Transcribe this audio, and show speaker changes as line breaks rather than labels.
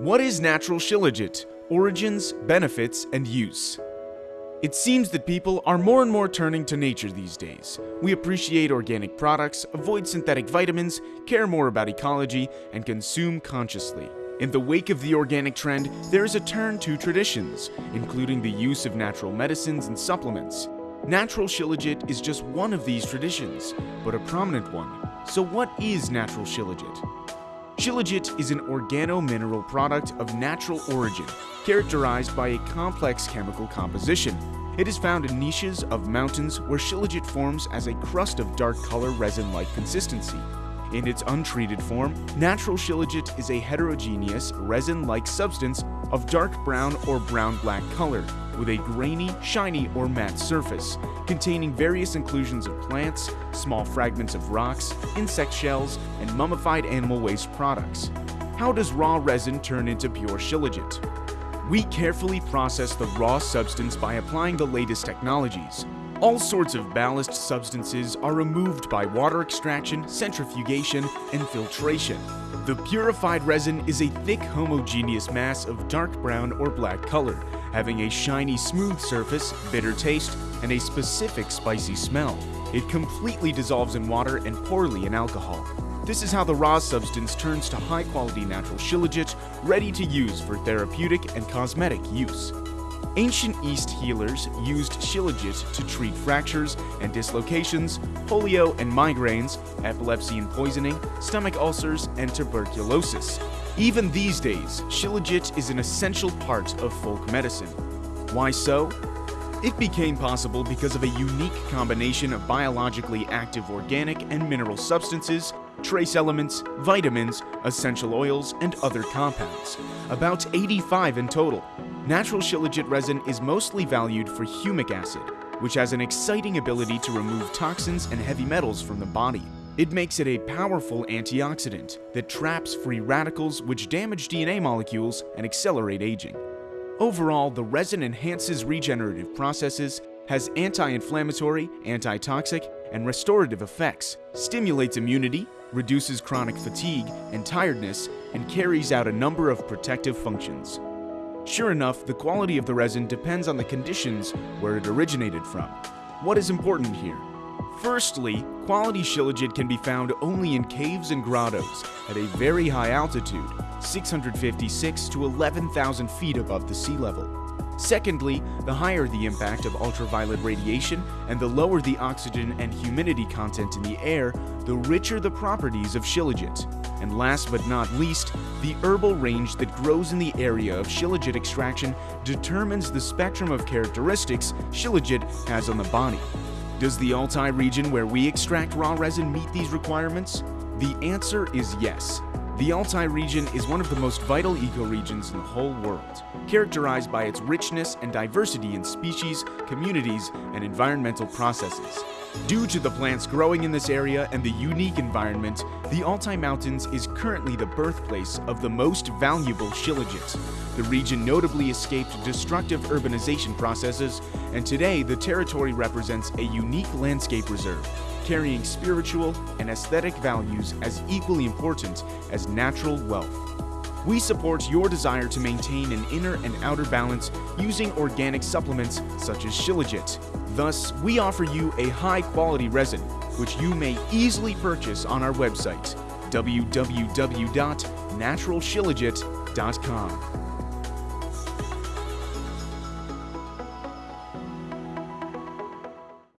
What is natural shilajit? Origins, benefits, and use. It seems that people are more and more turning to nature these days. We appreciate organic products, avoid synthetic vitamins, care more about ecology, and consume consciously. In the wake of the organic trend, there is a turn to traditions, including the use of natural medicines and supplements. Natural shilajit is just one of these traditions, but a prominent one. So what is natural shilajit? Shilajit is an organo-mineral product of natural origin, characterized by a complex chemical composition. It is found in niches of mountains where shilajit forms as a crust of dark color resin-like consistency. In its untreated form, natural shilajit is a heterogeneous resin-like substance of dark brown or brown-black color with a grainy, shiny, or matte surface, containing various inclusions of plants, small fragments of rocks, insect shells, and mummified animal waste products. How does raw resin turn into pure shilajit? We carefully process the raw substance by applying the latest technologies. All sorts of ballast substances are removed by water extraction, centrifugation, and filtration. The purified resin is a thick homogeneous mass of dark brown or black color, having a shiny smooth surface, bitter taste, and a specific spicy smell. It completely dissolves in water and poorly in alcohol. This is how the raw substance turns to high-quality natural shilajit, ready to use for therapeutic and cosmetic use. Ancient East healers used shilajit to treat fractures and dislocations, polio and migraines, epilepsy and poisoning, stomach ulcers, and tuberculosis. Even these days, shilajit is an essential part of folk medicine. Why so? It became possible because of a unique combination of biologically active organic and mineral substances, trace elements, vitamins, essential oils, and other compounds, about 85 in total. Natural shilajit resin is mostly valued for humic acid, which has an exciting ability to remove toxins and heavy metals from the body. It makes it a powerful antioxidant that traps free radicals which damage DNA molecules and accelerate aging. Overall, the resin enhances regenerative processes, has anti-inflammatory, antitoxic, and restorative effects, stimulates immunity, reduces chronic fatigue and tiredness, and carries out a number of protective functions. Sure enough, the quality of the resin depends on the conditions where it originated from. What is important here? Firstly, quality shilajit can be found only in caves and grottos at a very high altitude, 656 to 11,000 feet above the sea level. Secondly, the higher the impact of ultraviolet radiation and the lower the oxygen and humidity content in the air, the richer the properties of shilajit. And last but not least, the herbal range that grows in the area of shilajit extraction determines the spectrum of characteristics shilajit has on the body. Does the Altai region where we extract raw resin meet these requirements? The answer is yes. The Altai region is one of the most vital ecoregions in the whole world, characterized by its richness and diversity in species, communities, and environmental processes. Due to the plants growing in this area and the unique environment, the Altai Mountains is currently the birthplace of the most valuable shilajit. The region notably escaped destructive urbanization processes, and today the territory represents a unique landscape reserve carrying spiritual and aesthetic values as equally important as natural wealth. We support your desire to maintain an inner and outer balance using organic supplements such as Shilajit. Thus, we offer you a high-quality resin, which you may easily purchase on our website, www.naturalshilajit.com.